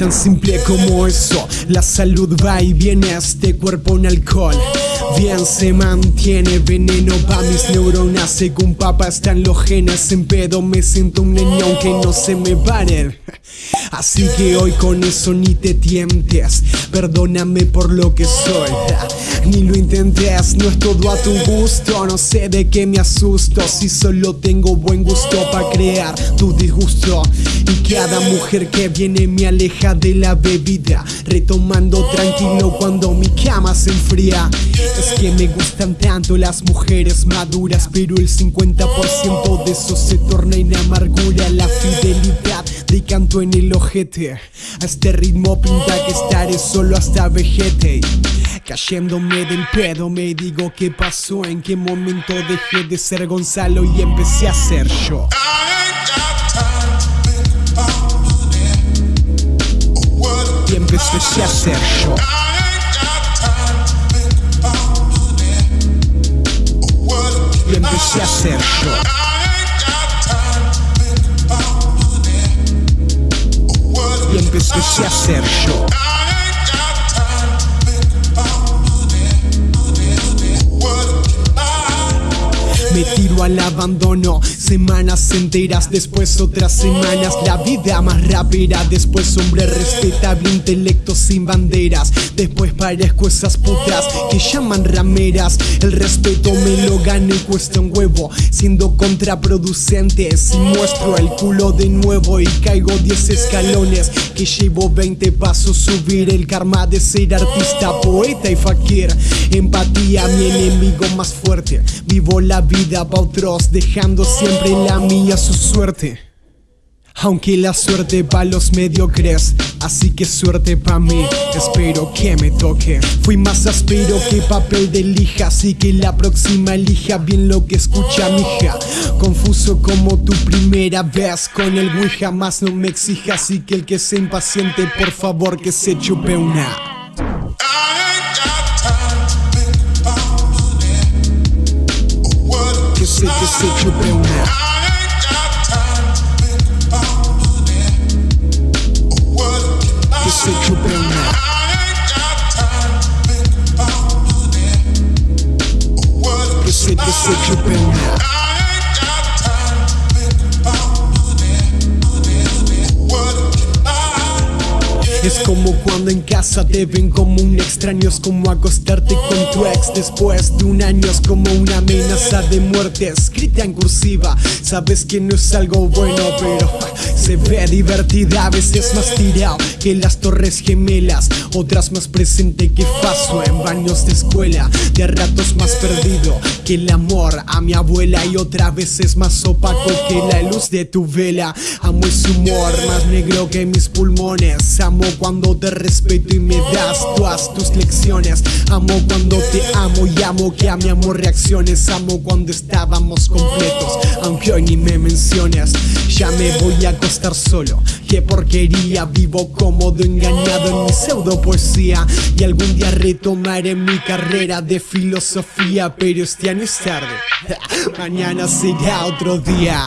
Tan simple como eso, la salud va y viene a este cuerpo en alcohol. Bien se mantiene veneno pa' mis neuronas. Según papá están los genes En pedo. Me siento un niño aunque no se me paren Así que hoy con eso ni te tientes. Perdóname por lo que soy. Ni lo intentes, no es todo a tu gusto. No sé de qué me asusto Si solo tengo buen gusto para crear tu disgusto. Y cada mujer que viene me aleja de la bebida Retomando tranquilo cuando mi cama se enfría Es que me gustan tanto las mujeres maduras Pero el 50% de eso se torna en amargura. La fidelidad de canto en el ojete. A este ritmo pinta que estaré solo hasta vejete. Cayéndome del pedo me digo qué pasó En qué momento dejé de ser Gonzalo y empecé a ser yo. Y empecé a ser yo Y empecé Al abandono Semanas enteras, después otras semanas. La vida más rápida, después hombre respetable Intelecto sin banderas. Después parezco esas putas que llaman rameras. El respeto me lo gano y cuesta un huevo. Siendo contraproducente Si muestro el culo de nuevo y caigo 10 escalones Que llevo 20 pasos subir El karma de ser artista, poeta y fakir. Empatía, mi enemigo más fuerte. Vivo la vida pa' Dejando siempre la mía su suerte. Aunque la suerte pa' los mediocres Así que suerte pa' mí Espero que me toque. Fui más áspero que papel de lija Así que la próxima elija bien lo que escucha mi hija. Confuso como tu primera vez Con el Wii jamás no me exija Así que el que sea impaciente por favor que se chupe una Que se, que se chupe una Que se chupe una Es como cuando en casa te ven como un extraño Es como acostarte con tu ex después de un año Es como una amenaza de muerte. Escrita en cursiva Sabes que no es algo bueno pero se ve divertida A veces más tirado que las torres gemelas Otras más presente que paso en baños de escuela De ratos más perdido que el amor a mi abuela Y otra vez es más opaco que la luz de tu vela. Amo ese humor más negro que mis pulmones Amo cuando te respeto y me das todas tus lecciones. Amo cuando te amo y amo que a mi amor reacciones. Amo cuando estábamos completos, aunque hoy ni me menciones. Ya me voy a acostar solo, qué porquería. Vivo cómodo, engañado en mi pseudo poesía. Y algún día retomaré mi carrera de filosofía Pero este año es tarde, mañana será otro día